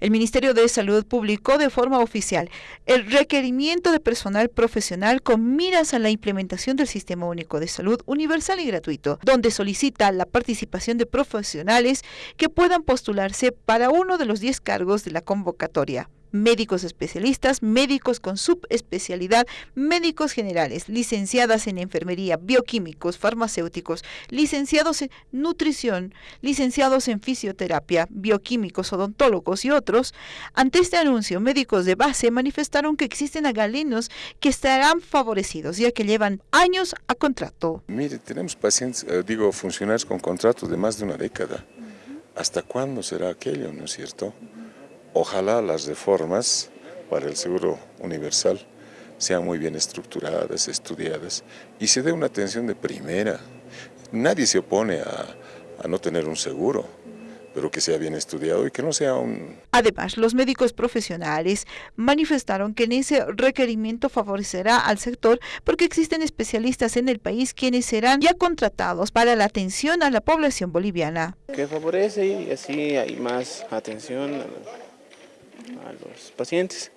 El Ministerio de Salud publicó de forma oficial el requerimiento de personal profesional con miras a la implementación del Sistema Único de Salud universal y gratuito, donde solicita la participación de profesionales que puedan postularse para uno de los 10 cargos de la convocatoria médicos especialistas, médicos con subespecialidad, médicos generales, licenciadas en enfermería, bioquímicos, farmacéuticos, licenciados en nutrición, licenciados en fisioterapia, bioquímicos, odontólogos y otros. Ante este anuncio, médicos de base manifestaron que existen agalenos que estarán favorecidos ya que llevan años a contrato. Mire, tenemos pacientes, eh, digo, funcionarios con contratos de más de una década. ¿Hasta cuándo será aquello, no es cierto? Ojalá las reformas para el seguro universal sean muy bien estructuradas, estudiadas y se dé una atención de primera. Nadie se opone a, a no tener un seguro, pero que sea bien estudiado y que no sea un... Además, los médicos profesionales manifestaron que en ese requerimiento favorecerá al sector porque existen especialistas en el país quienes serán ya contratados para la atención a la población boliviana. Que favorece y así hay más atención a los pacientes.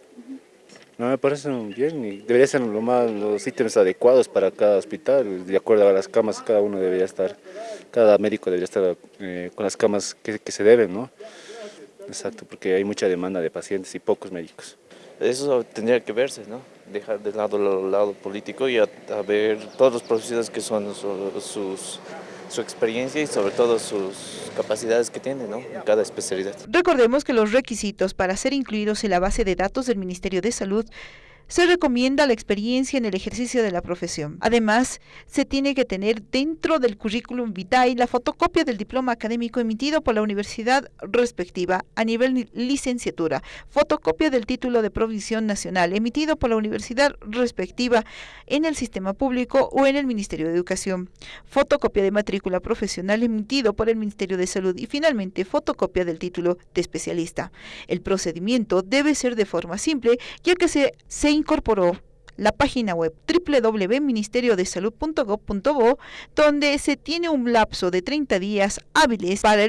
No me parece bien y deberían ser lo más, los ítems adecuados para cada hospital, de acuerdo a las camas, cada uno debería estar, cada médico debería estar eh, con las camas que, que, se deben, ¿no? Exacto, porque hay mucha demanda de pacientes y pocos médicos. Eso tendría que verse, ¿no? Dejar de lado el lado político y a, a ver todos los profesionales que son sus, sus su experiencia y sobre todo sus capacidades que tiene ¿no? en cada especialidad. Recordemos que los requisitos para ser incluidos en la base de datos del Ministerio de Salud se recomienda la experiencia en el ejercicio de la profesión. Además, se tiene que tener dentro del currículum vitae la fotocopia del diploma académico emitido por la universidad respectiva a nivel licenciatura, fotocopia del título de provisión nacional emitido por la universidad respectiva en el sistema público o en el Ministerio de Educación, fotocopia de matrícula profesional emitido por el Ministerio de Salud y finalmente fotocopia del título de especialista. El procedimiento debe ser de forma simple, ya que se, se incorporó la página web www.ministeriodesalud.gov.bo donde se tiene un lapso de 30 días hábiles para el